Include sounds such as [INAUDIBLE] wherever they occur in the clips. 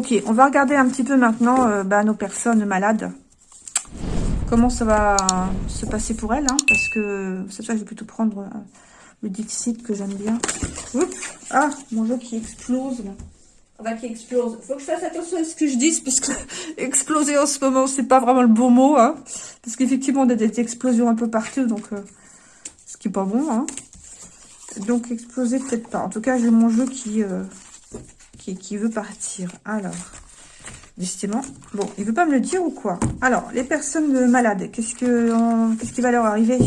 Ok, on va regarder un petit peu maintenant euh, bah, nos personnes malades. Comment ça va se passer pour elles, hein, parce que cette fois, je vais plutôt prendre euh, le Dixit que j'aime bien. ah, mon jeu qui explose, là. Enfin, qui explose. Faut que je fasse attention à ce que je dise, parce que [LAUGHS] exploser en ce moment, c'est pas vraiment le bon mot, hein. Parce qu'effectivement, on a des explosions un peu partout, donc... Euh, ce qui est pas bon, hein. Donc, exploser, peut-être pas. En tout cas, j'ai mon jeu qui qui, veut partir. Alors, justement, bon, il veut pas me le dire ou quoi? Alors, les personnes malades, qu'est-ce que qu'est-ce qui va leur arriver?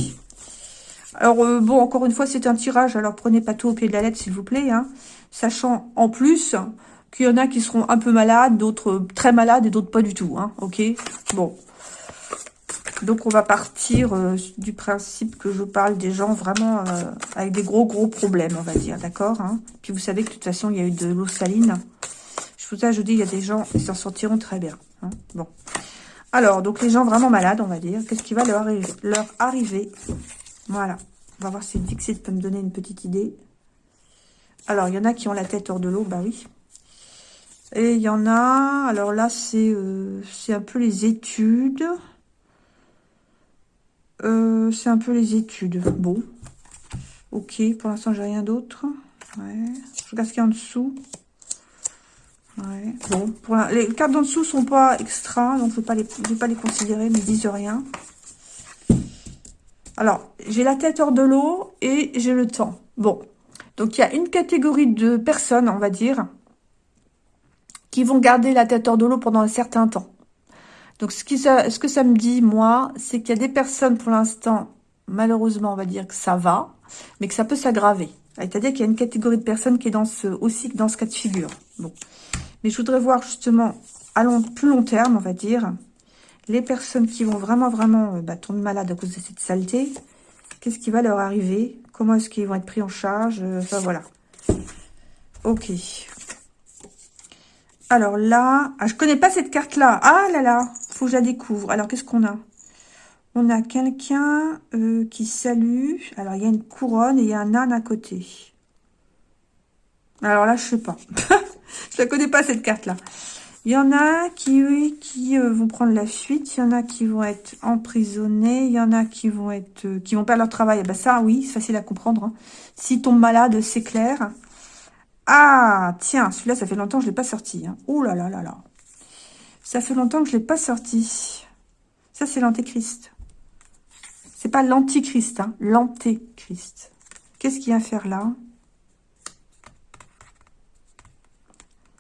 Alors, euh, bon, encore une fois, c'est un tirage, alors prenez pas tout au pied de la lettre, s'il vous plaît, hein, sachant en plus qu'il y en a qui seront un peu malades, d'autres très malades et d'autres pas du tout, hein, ok? Bon, donc, on va partir euh, du principe que je parle des gens vraiment euh, avec des gros, gros problèmes, on va dire, d'accord hein. Puis, vous savez que de toute façon, il y a eu de l'eau saline. Je vous ai, je dis, il y a des gens qui s'en sortiront très bien. Hein. Bon. Alors, donc, les gens vraiment malades, on va dire, qu'est-ce qui va leur, leur arriver? Voilà. On va voir si Dixit peut me donner une petite idée. Alors, il y en a qui ont la tête hors de l'eau, bah oui. Et il y en a, alors là, c'est euh, c'est un peu les études. Euh, c'est un peu les études. Bon. Ok, pour l'instant, j'ai rien d'autre. Je regarde ce qu'il y a en dessous. Bon, pour les cartes d'en dessous sont pas extra, donc je ne vais, vais, pas les considérer, mais ils disent rien. Alors, j'ai la tête hors de l'eau et j'ai le temps. Bon, donc il y a une catégorie de personnes, on va dire, qui vont garder la tête hors de l'eau pendant un certain temps. Donc, ce, que ça me dit, moi, c'est qu'il y a des personnes, pour l'instant, malheureusement, on va dire que ça va, mais que ça peut s'aggraver. C'est-à-dire qu'il y a une catégorie de personnes qui est aussi dans ce cas de figure. Bon. Mais je voudrais voir justement, à plus long terme, on va dire, les personnes qui vont vraiment, vraiment euh, bah, tomber malades à cause de cette saleté. Qu'est-ce qui va leur arriver? Comment est-ce qu'ils vont être pris en charge? Euh, Enfin, voilà. Ok. Alors là, ah, je connais pas cette carte-là. Ah là là, faut que je la découvre. Alors, qu'est-ce qu'on a? On a quelqu'un euh, qui salue. Alors, il y a une couronne et il y a un âne à côté. Alors là, je sais pas. [LAUGHS] je la connais pas, cette carte-là. Il y en a qui, qui euh, vont prendre la fuite. Il y en a qui vont être emprisonnés. Il y en a qui vont être, euh, perdre leur travail. Eh ben ça, oui, c'est facile à comprendre. Hein. S'ils tombent malades, c'est clair. Ah, tiens, celui-là, ça fait longtemps que je ne l'ai pas sorti. Ouh là là là là. Ça fait longtemps que je ne l'ai pas sorti. Ça, c'est l'antéchrist. C'est pas l'antichrist, hein, l'antéchrist. Qu'est-ce qu'il y a à faire là?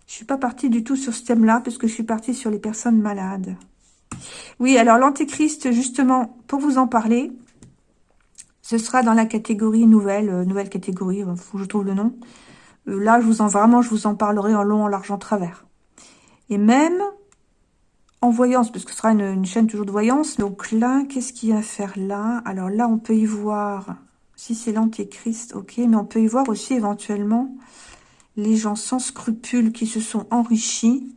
Je suis pas partie du tout sur ce thème-là, parce que je suis partie sur les personnes malades. Oui, alors l'antéchrist, justement, pour vous en parler, ce sera dans la catégorie nouvelle, euh, nouvelle catégorie, il faut que je trouve le nom. Euh, là, je vous en vraiment, je vous en parlerai en long, en large, en travers. Et même en voyance, parce que ce sera une, chaîne toujours de voyance. Donc là, qu'est-ce qu'il y a à faire là? Alors là, on peut y voir, si c'est l'antéchrist, ok, mais on peut y voir aussi éventuellement les gens sans scrupules qui se sont enrichis,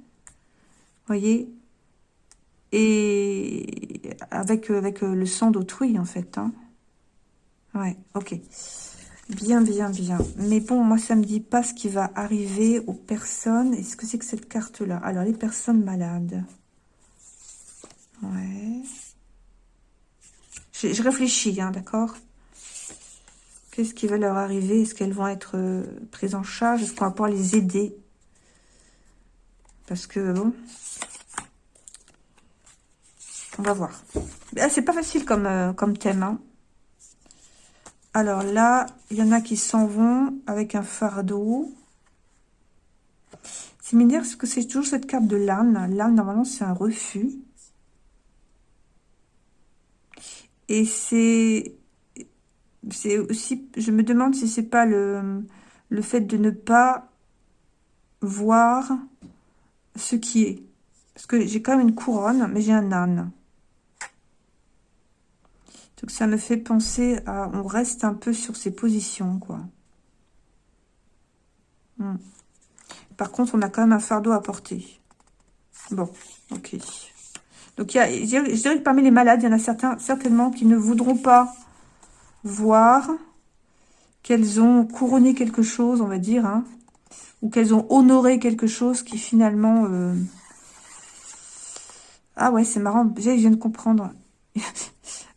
voyez, et avec, avec le sang d'autrui, en fait. Hein. Ouais, ok. Bien, bien, bien. Mais bon, moi, ça me dit pas ce qui va arriver aux personnes. Est-ce que c'est que cette carte-là? Alors, les personnes malades. Ouais. Je, réfléchis, hein, d'accord Qu'est-ce qui va leur arriver? Est-ce qu'elles vont être euh, prises en charge? Est-ce qu'on va pouvoir les aider? Parce que, bon... On va voir. Ah, c'est pas facile comme, euh, comme thème, hein. Alors là, il y en a qui s'en vont avec un fardeau. C'est dire parce que c'est toujours cette carte de l'âne. L'âne, normalement, c'est un refus. Et c'est... C'est aussi... Je me demande si c'est pas le, le fait de ne pas voir ce qui est. Parce que j'ai quand même une couronne, mais j'ai un âne. Donc ça me fait penser à... On reste un peu sur ses positions, quoi. Hmm. Par contre, on a quand même un fardeau à porter. Bon, ok. Donc, il je dirais que parmi les malades, il y en a certains, certainement, qui ne voudront pas voir qu'elles ont couronné quelque chose, on va dire, hein, ou qu'elles ont honoré quelque chose qui finalement... Euh, ah ouais, c'est marrant, je viens de comprendre. [LAUGHS]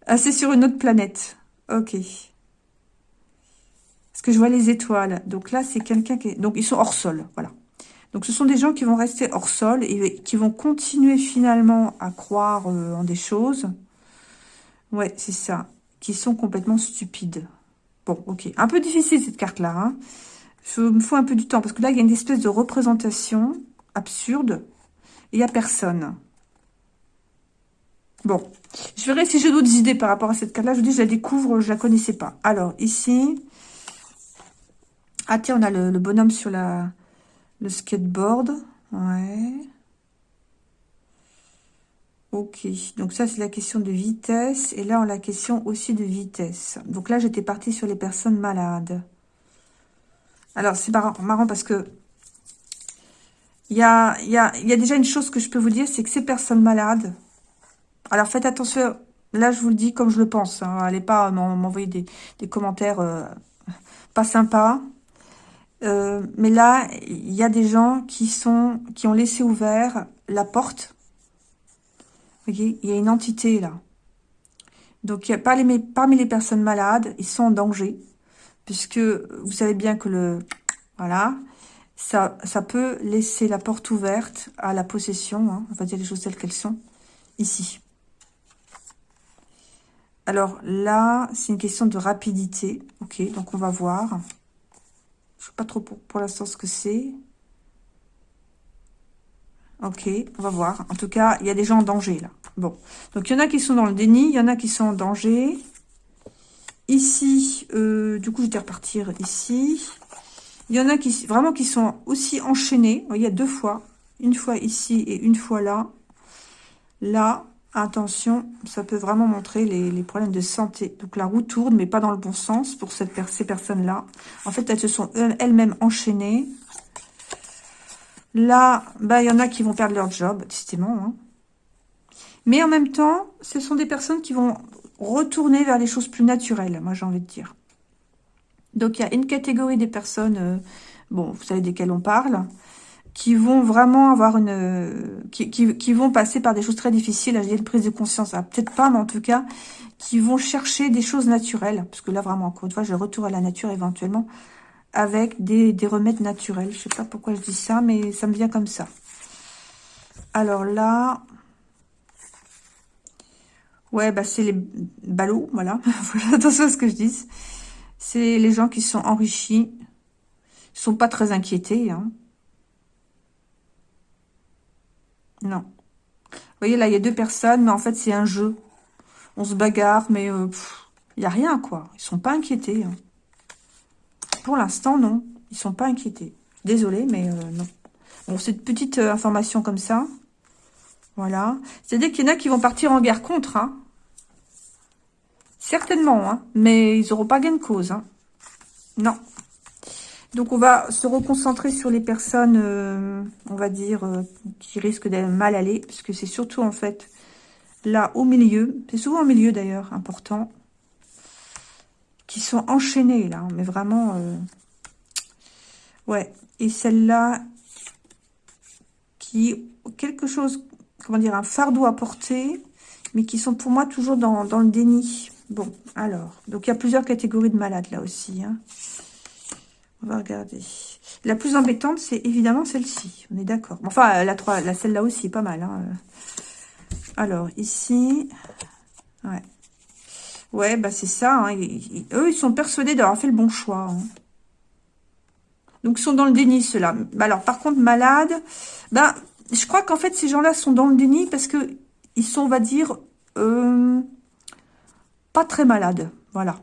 ah, c'est sur une autre planète. Ok. Parce que je vois les étoiles. Donc là, c'est quelqu'un qui... Donc, ils sont hors sol, voilà. Donc, ce sont des gens qui vont rester hors sol et qui vont continuer finalement à croire euh, en des choses. Ouais, c'est ça. Qui sont complètement stupides. Bon, ok. Un peu difficile, cette carte-là. Hein. Il me faut un peu du temps. Parce que là, il y a une espèce de représentation absurde. Et il n'y a personne. Bon. Je verrai si j'ai d'autres idées par rapport à cette carte-là. Je vous dis, je la découvre, je la connaissais pas. Alors, ici... Ah, tiens, on a le, le bonhomme sur la, le skateboard. Ouais. Ok, donc ça c'est la question de vitesse. Et là on a la question aussi de vitesse. Donc là j'étais partie sur les personnes malades. Alors c'est marrant, parce que il y a, déjà une chose que je peux vous dire, c'est que ces personnes malades, alors faites attention, là je vous le dis comme je le pense, hein, allez pas m'envoyer des, des, commentaires euh, pas sympas. Euh, mais là, il y a des gens qui sont qui ont laissé ouvert la porte il y a une entité là. Donc, parmi, parmi les personnes malades, ils sont en danger. Puisque vous savez bien que le... Voilà. Ça, ça peut laisser la porte ouverte à la possession. Hein, on va dire les choses telles qu'elles sont. Ici. Alors là, c'est une question de rapidité. Ok, donc on va voir. Je ne sais pas trop pour, pour l'instant ce que c'est. Ok, on va voir. En tout cas, il y a des gens en danger, là. Bon. Donc, il y en a qui sont dans le déni. Il y en a qui sont en danger. Ici, euh, du coup, je vais repartir ici. Il y en a qui vraiment qui sont aussi enchaînés. Il y a deux fois. Une fois ici et une fois là. Là, attention, ça peut vraiment montrer les, problèmes de santé. Donc, la roue tourne, mais pas dans le bon sens pour ces personnes-là. En fait, elles se sont elles-mêmes enchaînées. Là, bah, il y en a qui vont perdre leur job, décidément. Hein. Mais en même temps, ce sont des personnes qui vont retourner vers les choses plus naturelles, moi j'ai envie de dire. Donc il y a une catégorie des personnes, euh, bon, vous savez desquelles on parle, qui vont vraiment avoir une... qui, vont passer par des choses très difficiles, à une prise de conscience, peut-être pas, mais en tout cas, qui vont chercher des choses naturelles, parce que là vraiment, encore une fois, je retourne à la nature éventuellement, avec des, remèdes naturels. Je sais pas pourquoi je dis ça, mais ça me vient comme ça. Alors là, ouais, bah c'est les ballots, voilà. [LAUGHS] Attention à ce que je dis. C'est les gens qui sont enrichis, sont pas très inquiétés. Hein. Non. Vous voyez, là, il y a deux personnes, mais en fait, c'est un jeu. On se bagarre, mais il euh, n'y a rien, quoi. Ils sont pas inquiétés. Hein. Pour l'instant, non. Ils sont pas inquiétés. Désolée, mais euh, non. Bon, c'est une petite euh, information comme ça. Voilà. C'est-à-dire qu'il y en a qui vont partir en guerre contre. Hein. Certainement, hein. mais ils n'auront pas gain de cause. Hein. Non. Donc, on va se reconcentrer sur les personnes, euh, on va dire, qui risquent d'être mal aller. Parce que c'est surtout, en fait, là, au milieu. C'est souvent au milieu, d'ailleurs, important qui sont enchaînées, là. Mais vraiment... Euh, ouais. Et celle-là, qui... Quelque chose... Comment dire Un fardeau à porter, mais qui sont pour moi toujours dans, dans le déni. Bon, alors. Donc, il y a plusieurs catégories de malades, là aussi. Hein. On va regarder. La plus embêtante, c'est évidemment celle-ci. On est d'accord. Enfin, la, 3, la celle-là aussi, pas mal. Hein. Alors, ici... Ouais. Ouais, bah c'est ça. Hein. eux, ils sont persuadés d'avoir fait le bon choix. Hein. Donc, ils sont dans le déni, ceux-là. Bah, alors, par contre, malades, bah, je crois qu'en fait, ces gens-là sont dans le déni parce que ils sont, on va dire, euh, pas très malades. Voilà.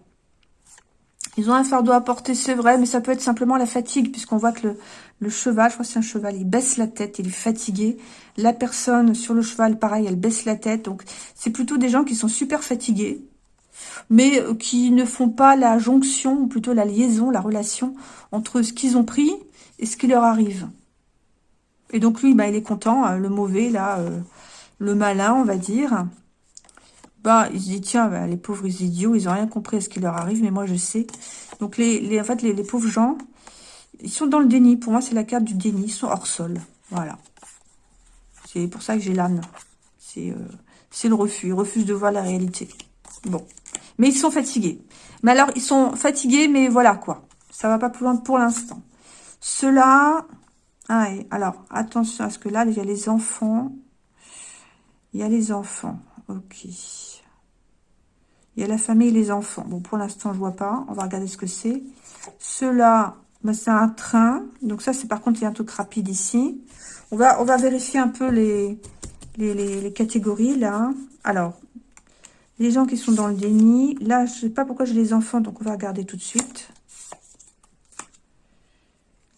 Ils ont un fardeau à porter, c'est vrai, mais ça peut être simplement la fatigue, puisqu'on voit que le, cheval, je crois que c'est un cheval, il baisse la tête, il est fatigué. La personne sur le cheval, pareil, elle baisse la tête. Donc, c'est plutôt des gens qui sont super fatigués, mais euh, qui ne font pas la jonction, ou plutôt la liaison, la relation entre ce qu'ils ont pris et ce qui leur arrive. Et donc lui, bah, il est content, hein, le mauvais, là, euh, le malin, on va dire. Bah, se dit, tiens, bah, les pauvres idiots, ils n'ont rien compris à ce qui leur arrive, mais moi, je sais. Donc, les, les en fait, les, pauvres gens, Ils sont dans le déni. Pour moi, c'est la carte du déni. Ils sont hors sol. Voilà. C'est pour ça que j'ai l'âne. C'est euh, le refus. Ils refusent de voir la réalité. Bon. Mais ils sont fatigués. Mais alors, ils sont fatigués, mais voilà quoi. Ça va pas plus loin pour l'instant. Cela... Ah, alors, attention à ce que là, il y a les enfants. Il y a les enfants. Ok. Il y a la famille et les enfants. Bon, pour l'instant, je vois pas. On va regarder ce que c'est. Cela, bah, c'est un train. Donc ça, c'est par contre, il y a un truc rapide ici. On va, on va vérifier un peu les, les, les catégories, là. Alors, les gens qui sont dans le déni. Là, je sais pas pourquoi j'ai les enfants, donc on va regarder tout de suite.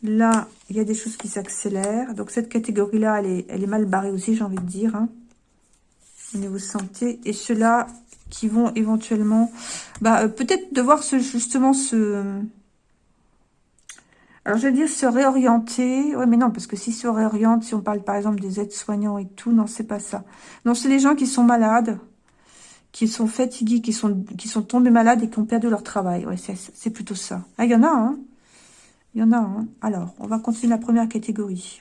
Là, il y a des choses qui s'accélèrent. Donc, cette catégorie-là, elle est, elle est mal barrée aussi, j'ai envie de dire. Hein, au niveau santé. Et ceux-là qui vont éventuellement... Bah, euh, peut-être devoir justement se... Alors, je vais dire se réorienter. Ouais, mais non, parce que s'ils se réorientent, si on parle par exemple des aides-soignants et tout, non, c'est pas ça. Non, c'est les gens qui sont malades qui sont fatigués, qui sont, qui sont tombés malades et qui ont perdu leur travail. Ouais, c'est plutôt ça. Ah, il y en a, hein Il y en a, hein Alors, on va continuer la première catégorie.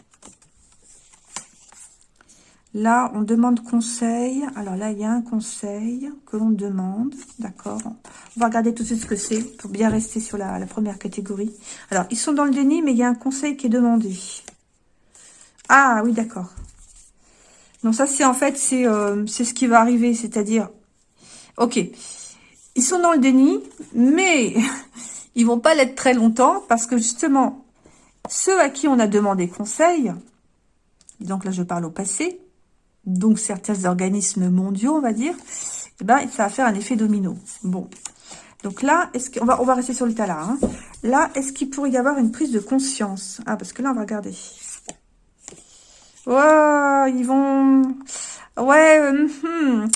Là, on demande conseil. Alors là, il y a un conseil que l'on demande. D'accord On va regarder tout de suite ce que c'est pour bien rester sur la, première catégorie. Alors, ils sont dans le déni, mais il y a un conseil qui est demandé. Ah, oui, d'accord. Donc ça, c'est en fait, c'est euh, ce qui va arriver. C'est-à-dire, Ok. Ils sont dans le déni, mais [LAUGHS] ils vont pas l'être très longtemps parce que justement, ceux à qui on a demandé conseil, donc là je parle au passé, donc certains organismes mondiaux, on va dire, eh ben, ça va faire un effet domino. Bon. Donc là, est-ce qu'on va, on va rester sur l'état là. Hein. Là, est-ce qu'il pourrait y avoir une prise de conscience? Ah, parce que là, on va regarder. Ouais, ils vont... Ouais, euh, hmm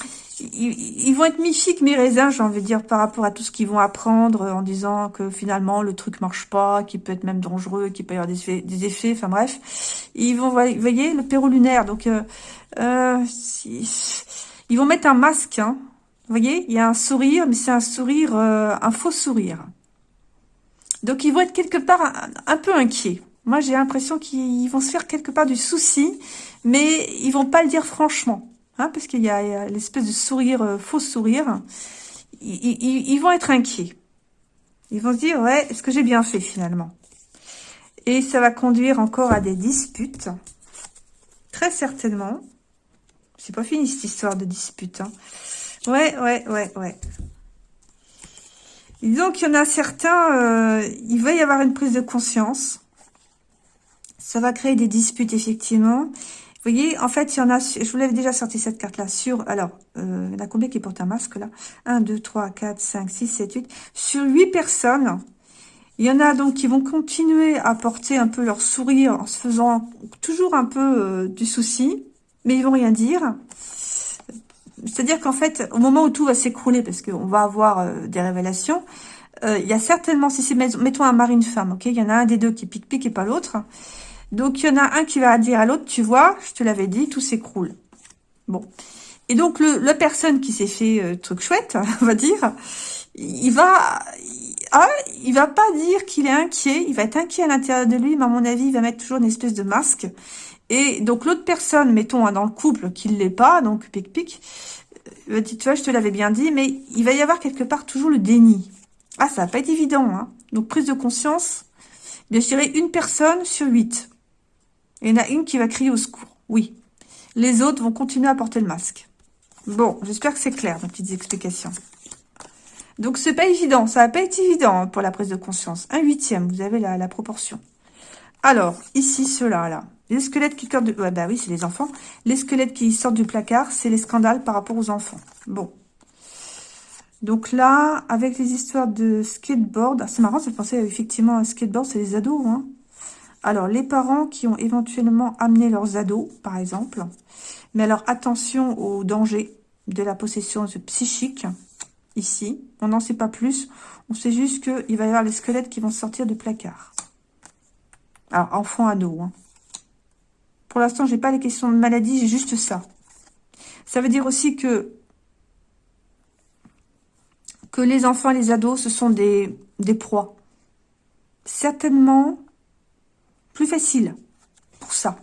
ils, vont être mi-chic, mi-raisin, j'ai envie de dire, par rapport à tout ce qu'ils vont apprendre, en disant que finalement, le truc marche pas, qu'il peut être même dangereux, qu'il peut y avoir des effets, des effets enfin bref. Ils vont, vous voyez, le perro lunaire, donc, euh, euh, ils vont mettre un masque, hein. Vous voyez, il y a un sourire, mais c'est un sourire, euh, un faux sourire. Donc, ils vont être quelque part un, un peu inquiets. Moi, j'ai l'impression qu'ils vont se faire quelque part du souci, mais ils vont pas le dire franchement. Hein, parce qu'il y a, l'espèce de sourire, euh, faux sourire, ils, vont être inquiets. Ils vont se dire, ouais, est-ce que j'ai bien fait finalement? Et ça va conduire encore à des disputes, très certainement. C'est pas fini cette histoire de dispute. Hein. Ouais, ouais, ouais, ouais. donc, il y en a certains, euh, il va y avoir une prise de conscience. Ça va créer des disputes, effectivement. Vous voyez, en fait, il y en a, je vous l'avais déjà sorti cette carte-là, sur, alors, euh, il y en a combien qui portent un masque, là? 1, 2, 3, 4, 5, 6, 7, 8. Sur 8 personnes, il y en a donc qui vont continuer à porter un peu leur sourire en se faisant toujours un peu euh, du souci, mais ils vont rien dire. C'est-à-dire qu'en fait, au moment où tout va s'écrouler, parce qu'on va avoir euh, des révélations, euh, il y a certainement, si c'est, mettons un mari, une femme, ok? Il y en a un des deux qui pique-pique et pas l'autre. Donc, il y en a un qui va dire à l'autre, tu vois, je te l'avais dit, tout s'écroule. Bon. Et donc, le, la personne qui s'est fait euh, truc chouette, [LAUGHS] on va dire, il va... Ah, il va pas dire qu'il est inquiet, il va être inquiet à l'intérieur de lui, mais à mon avis, il va mettre toujours une espèce de masque. Et donc, l'autre personne, mettons, hein, dans le couple, qui ne l'est pas, donc pic-pic, euh, tu vois, je te l'avais bien dit, mais il va y avoir quelque part toujours le déni. Ah, ça va pas être évident, hein. Donc, prise de conscience, bien, je dirais une personne sur huit. Il y en a une qui va crier au secours. Oui. Les autres vont continuer à porter le masque. Bon, j'espère que c'est clair, mes petites explications. Donc, c'est pas évident. Ça va pas être évident pour la prise de conscience. Un huitième, vous avez la, proportion. Alors, ici, ceux-là, là. Les squelettes qui sortent de... Ouais, bah oui, c'est les enfants. Les squelettes qui sortent du placard, c'est les scandales par rapport aux enfants. Bon. Donc là, avec les histoires de skateboard... Ah, c'est marrant, ça pensait effectivement à skateboard, c'est les ados, hein. Alors, les parents qui ont éventuellement amené leurs ados, par exemple. Mais alors, attention au danger de la possession psychique, ici. On n'en sait pas plus. On sait juste qu'il va y avoir les squelettes qui vont sortir du placard. Alors, enfant, ado. Hein. Pour l'instant, j'ai pas les questions de maladie, j'ai juste ça. Ça veut dire aussi que les enfants et les ados, ce sont des proies. Certainement, plus facile pour ça.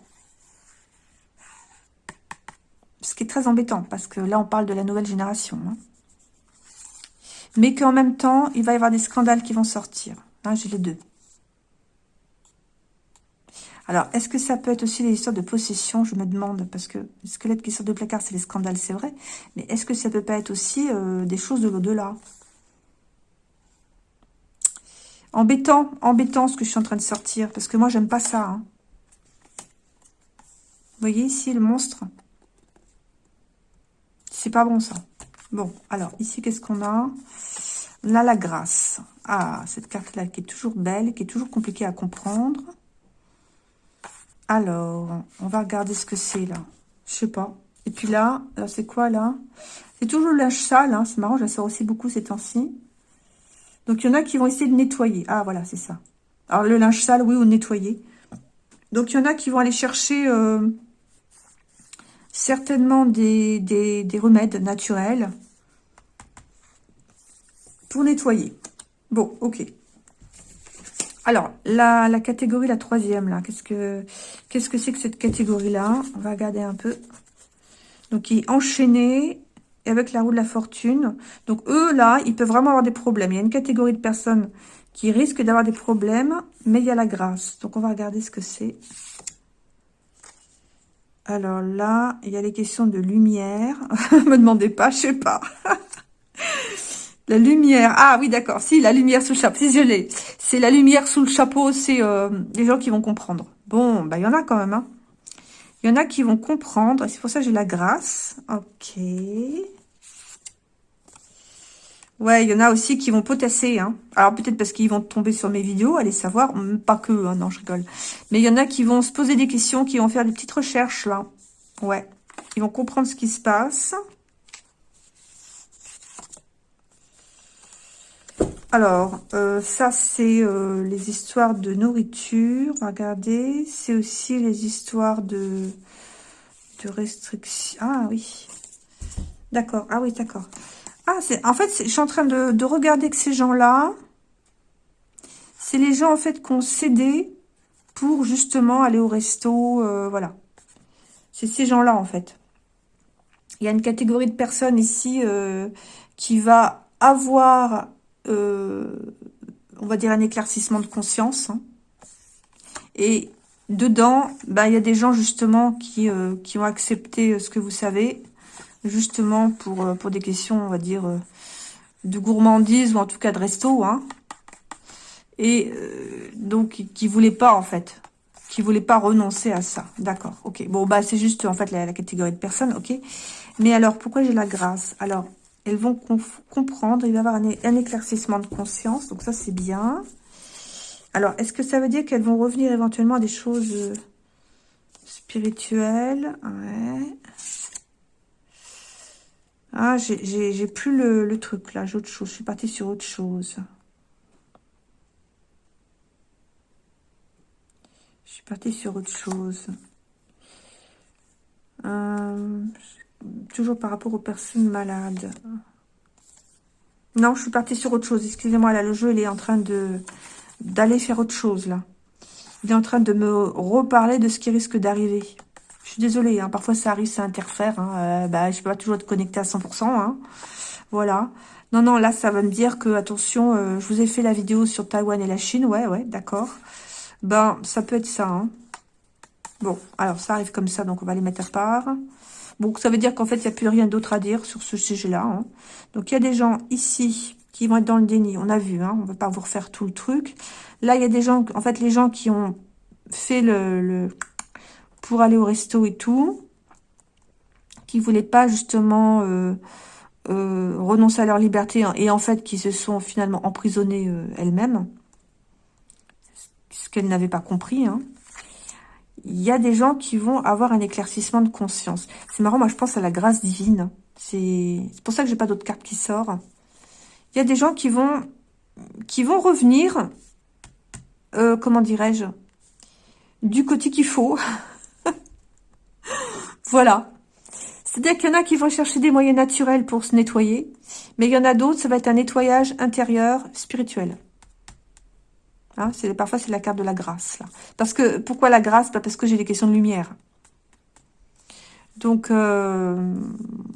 Ce qui est très embêtant, parce que là, on parle de la nouvelle génération. Hein. Mais qu'en même temps, il va y avoir des scandales qui vont sortir. Hein, J'ai les deux. Alors, est-ce que ça peut être aussi des histoires de possession Je me demande, parce que le squelette qui sort de placard, c'est les scandales, c'est vrai. Mais est-ce que ça peut pas être aussi euh, des choses de l'au-delà Embêtant, embêtant ce que je suis en train de sortir, parce que moi, j'aime pas ça. Hein. Vous voyez ici, le monstre C'est pas bon, ça. Bon, alors, ici, qu'est-ce qu'on a? Là, la grâce. Ah, cette carte-là qui est toujours belle, qui est toujours compliquée à comprendre. Alors, on va regarder ce que c'est là. Je sais pas. Et puis là, c'est quoi là? C'est toujours le linge sale. Hein. C'est marrant, je la sors aussi beaucoup ces temps-ci. Donc, il y en a qui vont essayer de nettoyer. Ah, voilà, c'est ça. Alors, le linge sale, oui, ou nettoyer. Donc, il y en a qui vont aller chercher euh, certainement des, des remèdes naturels pour nettoyer. Bon, ok. Alors, la, la catégorie, la troisième, là, qu'est-ce que qu'est-ce que c'est que cette catégorie-là? On va regarder un peu. Donc, il est enchaîné avec la roue de la fortune. Donc, eux, là, ils peuvent vraiment avoir des problèmes. Il y a une catégorie de personnes qui risquent d'avoir des problèmes, mais il y a la grâce. Donc, on va regarder ce que c'est. Alors là, il y a les questions de lumière. [LAUGHS] me demandez pas, je sais pas. [LAUGHS] La lumière. Ah oui, d'accord. Si, la lumière sous le chapeau. Si, je l'ai. C'est la lumière sous le chapeau. C'est euh, les gens qui vont comprendre. Bon, bah il y en a quand même. Hein. Il y en a qui vont comprendre. C'est pour ça que j'ai la grâce. Ok. Ouais, il y en a aussi qui vont potasser. Hein. Alors peut-être parce qu'ils vont tomber sur mes vidéos, allez savoir. Pas que, hein, non, je rigole. Mais il y en a qui vont se poser des questions, qui vont faire des petites recherches là. Ouais. Ils vont comprendre ce qui se passe. Alors, euh, ça, c'est euh, les histoires de nourriture. Regardez, c'est aussi les histoires de, de restrictions. Ah oui, d'accord. Ah oui, d'accord. Ah, en fait, je suis en train de, regarder que ces gens-là, c'est les gens, en fait, qui ont cédé pour, justement, aller au resto. Euh, voilà. C'est ces gens-là, en fait. Il y a une catégorie de personnes ici qui va avoir euh, on va dire, un éclaircissement de conscience. Hein. Et dedans, bah, il y a des gens justement qui, euh, ont accepté euh, ce que vous savez, justement pour, pour des questions, on va dire, de gourmandise ou en tout cas de resto. Hein. Et donc, qui ne voulaient pas, en fait, qui voulaient pas renoncer à ça. D'accord, ok. Bon, bah c'est juste, en fait, la, catégorie de personnes, ok. Mais alors, pourquoi j'ai la grâce? Alors, elles vont comprendre, il va y avoir un, éclaircissement de conscience, donc ça c'est bien. Alors, est-ce que ça veut dire qu'elles vont revenir éventuellement à des choses euh, spirituelles? Ah, j'ai plus le, truc là, j'ai autre chose, je suis partie sur autre chose. Je suis partie sur autre chose. Euh, toujours par rapport aux personnes malades. Non, je suis partie sur autre chose. Excusez-moi, là, le jeu, il est en train de d'aller faire autre chose, là. Il est en train de me reparler de ce qui risque d'arriver. Suis désolée, hein, parfois ça arrive, ça interfère. Hein, euh, bah, je peux pas toujours être connectée à 100%. Hein, voilà. Non, non, là, ça va me dire que, attention, euh, je vous ai fait la vidéo sur Taïwan et la Chine. Ouais, ouais, d'accord. Ben, ça peut être ça. Bon, alors, ça arrive comme ça, donc on va les mettre à part. Donc, ça veut dire qu'en fait, il n'y a plus rien d'autre à dire sur ce sujet-là. Donc, il y a des gens ici qui vont être dans le déni. On a vu, on ne va pas vous refaire tout le truc. Là, il y a des gens, en fait, les gens qui ont fait le, pour aller au resto et tout, qui voulaient pas justement euh, euh, renoncer à leur liberté et en fait qui se sont finalement emprisonnées euh, elles-mêmes, ce qu'elles n'avaient pas compris. Hein il y a des gens qui vont avoir un éclaircissement de conscience. C'est marrant, moi je pense à la grâce divine. C'est pour ça que j'ai pas d'autres cartes qui sortent. Il y a des gens qui vont qui vont revenir, comment dirais-je, du côté qu'il faut. Voilà. C'est-à-dire qu'il y en a qui vont chercher des moyens naturels pour se nettoyer, mais il y en a d'autres, ça va être un nettoyage intérieur spirituel. Hein, parfois, c'est la carte de la grâce. Parce que, pourquoi la grâce? Bah, Parce que j'ai des questions de lumière. Donc, euh,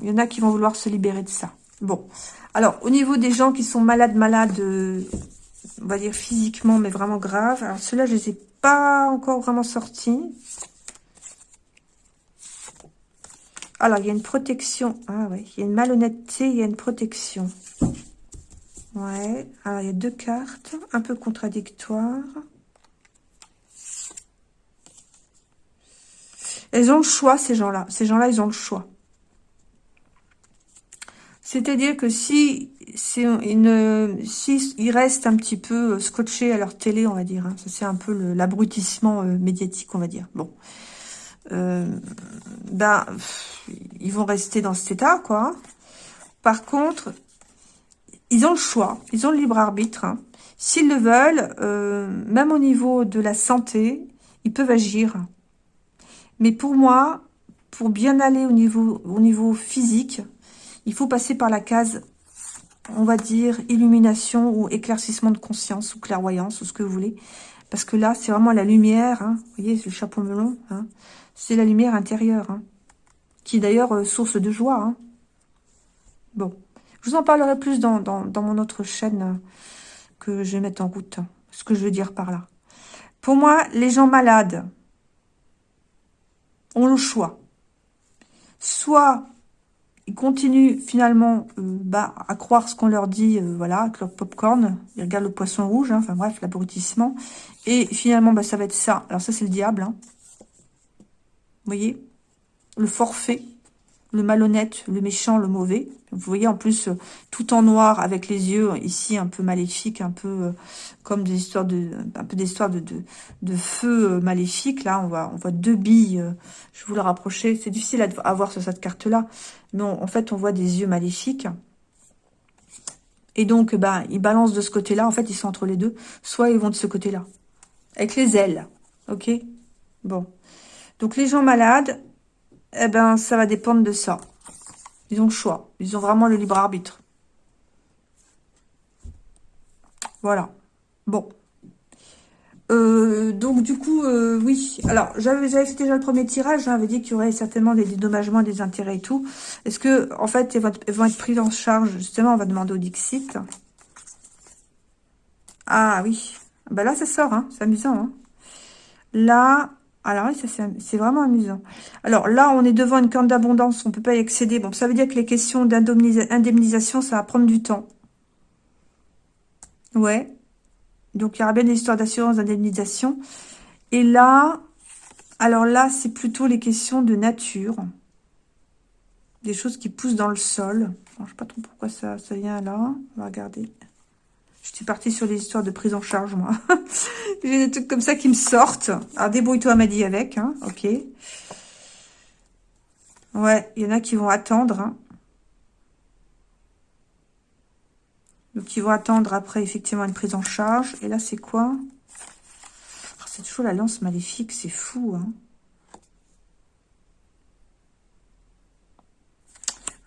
il y en a qui vont vouloir se libérer de ça. Bon. Alors, au niveau des gens qui sont malades, malades, euh, on va dire physiquement, mais vraiment graves. Alors, ceux-là, je les ai pas encore vraiment sortis. Alors, il y a une protection. Ah ouais, il y a une malhonnêteté, il y a une protection. Ouais, alors il y a deux cartes, un peu contradictoires. Elles ont le choix, ces gens-là. Ces gens-là, ils ont le choix. C'est-à-dire que si, si, ils restent un petit peu scotchés à leur télé, on va dire, hein, c'est un peu l'abrutissement euh, médiatique, on va dire. Bon, euh, ben, ils vont rester dans cet état, quoi. Par contre, ils ont le choix, ils ont le libre arbitre. Hein. S'ils le veulent, euh, même au niveau de la santé, ils peuvent agir. Mais pour moi, pour bien aller au niveau, au niveau physique, il faut passer par la case, on va dire, illumination ou éclaircissement de conscience ou clairvoyance ou ce que vous voulez. Parce que là, c'est vraiment la lumière. Hein. Vous voyez, le chapeau melon. Hein. C'est la lumière intérieure. Qui est d'ailleurs euh, source de joie. Bon. Je vous en parlerai plus dans, mon autre chaîne euh, que je vais mettre en route. Ce que je veux dire par là. Pour moi, les gens malades ont le choix. Soit ils continuent finalement euh, bah, à croire ce qu'on leur dit, voilà, avec leur popcorn. Ils regardent le poisson rouge, hein, enfin bref, l'abrutissement. Et finalement, bah, ça va être ça. Alors ça, c'est le diable. Hein. Vous voyez? Le forfait le malhonnête, le méchant, le mauvais. Vous voyez en plus euh, tout en noir avec les yeux ici un peu maléfiques, un peu euh, comme des histoires de un peu des de, feu euh, maléfique. Là, on voit on voit deux billes. je vous le rapprocher. C'est difficile à, voir sur cette carte là, mais en fait on voit des yeux maléfiques. Et donc, bah, ils balancent de ce côté-là. En fait, ils sont entre les deux. Soit ils vont de ce côté-là. Avec les ailes. Ok? Bon. Donc, les gens malades, eh ben, ça va dépendre de ça. Ils ont le choix. Ils ont vraiment le libre arbitre. Voilà. Bon. Euh, donc, du coup, euh, oui. Alors, j'avais fait déjà le premier tirage. J'avais dit qu'il y aurait certainement des dédommagements, des intérêts et tout. Est-ce que, en fait, elles vont, être prises en charge? Justement, on va demander au Dixit. Ah, oui. Ben là, ça sort. Hein. C'est amusant. Hein. Là, alors oui, c'est vraiment amusant. Alors là, on est devant une corne d'abondance, on ne peut pas y accéder. Bon, ça veut dire que les questions d'indemnisation, ça va prendre du temps. Ouais. Donc, il y aura bien des histoires d'assurance d'indemnisation. Et là, alors là, c'est plutôt les questions de nature. Des choses qui poussent dans le sol. je ne sais pas trop pourquoi ça, ça vient là. On va regarder. Je suis partie sur les histoires de prise en charge, moi. [LAUGHS] J'ai des trucs comme ça qui me sortent. Alors, débrouille-toi, m'a dit avec, hein. Ok. Ouais, il y en a qui vont attendre, hein. Donc, ils vont attendre après, effectivement, une prise en charge. Et là, c'est quoi? Ah, C'est toujours la lance maléfique, c'est fou, hein.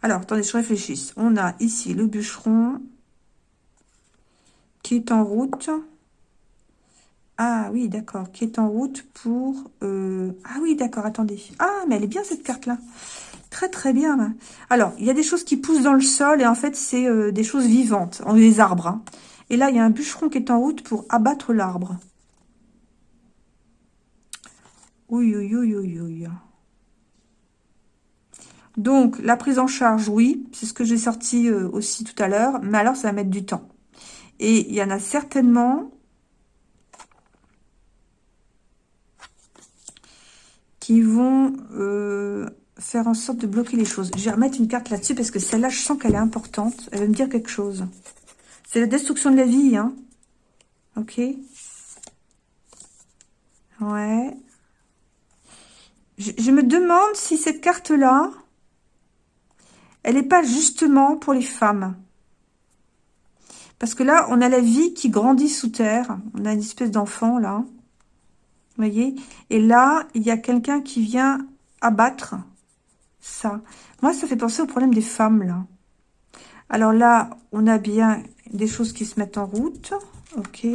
Alors, attendez, je réfléchisse. On a ici le bûcheron, qui est en route. Ah oui, d'accord, qui est en route pour... Euh, ah oui, d'accord, attendez. Ah, mais elle est bien cette carte-là. Très très bien. Alors, il y a des choses qui poussent dans le sol et en fait, c'est euh, des choses vivantes, des arbres. Hein. Et là, il y a un bûcheron qui est en route pour abattre l'arbre. Oui, oui, oui, oui, oui. Donc, la prise en charge, oui, c'est ce que j'ai sorti euh, aussi tout à l'heure, mais alors ça va mettre du temps. Et il y en a certainement qui vont euh, faire en sorte de bloquer les choses. Je vais remettre une carte là-dessus parce que celle-là, je sens qu'elle est importante. Elle va me dire quelque chose. C'est la destruction de la vie, hein. Ok Ouais. Je, je me demande si cette carte-là, elle n'est pas justement pour les femmes. Parce que là, on a la vie qui grandit sous terre. On a une espèce d'enfant, là. Vous voyez? Et là, il y a quelqu'un qui vient abattre ça. Moi, ça fait penser au problème des femmes, là. Alors là, on a bien des choses qui se mettent en route. Ok.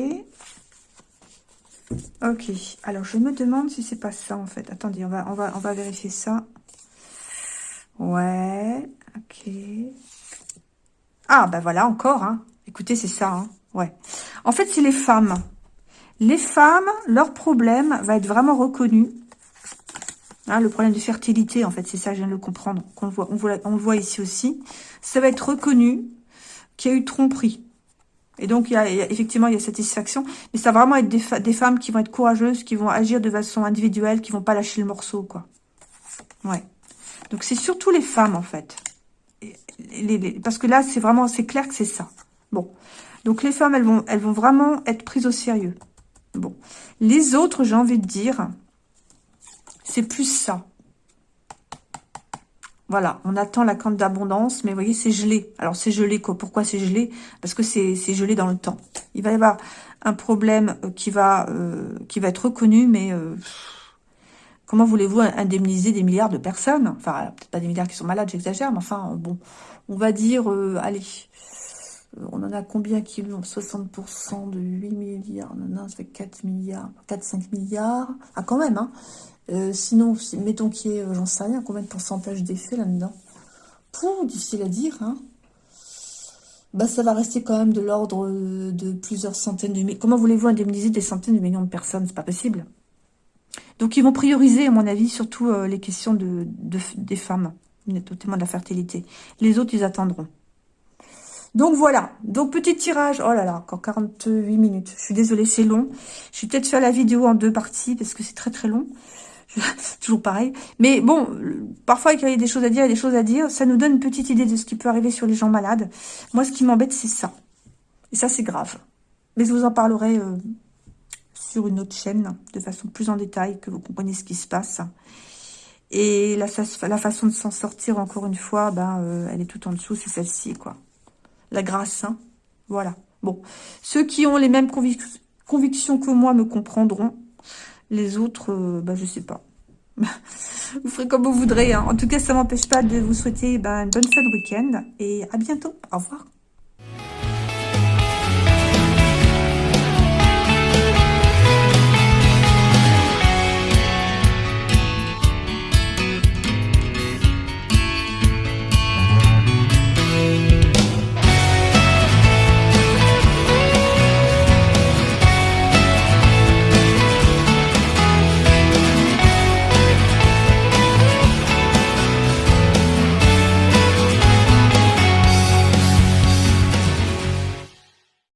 Ok, alors je me demande si c'est pas ça en fait. Attendez, on va, on va, on va vérifier ça. Ouais, ok. Ah, bah voilà, encore, hein. Écoutez, c'est ça, hein. Ouais. En fait, c'est les femmes. Les femmes, leur problème va être vraiment reconnu. Hein, le problème de fertilité, en fait, c'est ça, je viens de le comprendre. on, voit, on le voit ici aussi. Ça va être reconnu qu'il y a eu tromperie. Et donc, il y, a, effectivement, il y a satisfaction. Mais ça va vraiment être des, des, femmes qui vont être courageuses, qui vont agir de façon individuelle, qui vont pas lâcher le morceau, quoi. Ouais. Donc, c'est surtout les femmes, en fait. parce que là, c'est vraiment, c'est clair que c'est ça. Bon. Donc, les femmes, elles vont, elles vont vraiment être prises au sérieux. Bon. Les autres, j'ai envie de dire, c'est plus ça. Voilà, on attend la cante d'abondance, mais vous voyez, c'est gelé. Alors, c'est gelé, quoi. Pourquoi c'est gelé? Parce que c'est gelé dans le temps. Il va y avoir un problème euh, qui va, euh, qui va être reconnu, mais euh, comment voulez-vous indemniser des milliards de personnes? Enfin, peut-être pas des milliards qui sont malades, j'exagère, mais enfin, bon, on va dire, allez, on en a combien qui ont 60% de 8 milliards Non, non, ça fait 4 milliards, 4-5 milliards. Ah, quand même, hein euh, sinon, mettons qu'il y ait, euh, j'en sais rien, combien de pourcentage d'effet là-dedans? Pour difficile à dire, hein bah, ça va rester quand même de l'ordre euh, de plusieurs centaines de milliers. Comment voulez-vous indemniser des centaines de millions de personnes? C'est pas possible. Donc, ils vont prioriser, à mon avis, surtout les questions de, des femmes, notamment de la fertilité. Les autres, ils attendront. Donc voilà, donc petit tirage, oh là là, encore 48 minutes, je suis désolée, c'est long. Je vais peut-être faire la vidéo en deux parties parce que c'est très très long. [LAUGHS] toujours pareil. Mais bon, parfois, il y a des choses à dire, il y a des choses à dire. Ça nous donne une petite idée de ce qui peut arriver sur les gens malades. Moi, ce qui m'embête, c'est ça. Et ça, c'est grave. Mais je vous en parlerai euh, sur une autre chaîne, de façon plus en détail, que vous compreniez ce qui se passe. Et la, façon de s'en sortir, encore une fois, ben, euh, elle est tout en dessous, c'est celle-ci, quoi. La grâce, hein. Voilà. Bon. Ceux qui ont les mêmes convictions que moi me comprendront. Les autres, euh, bah, je sais pas. [LAUGHS] vous ferez comme vous voudrez. Hein. En tout cas, ça m'empêche pas de vous souhaiter bah, une bonne fin de week-end. Et à bientôt. Au revoir.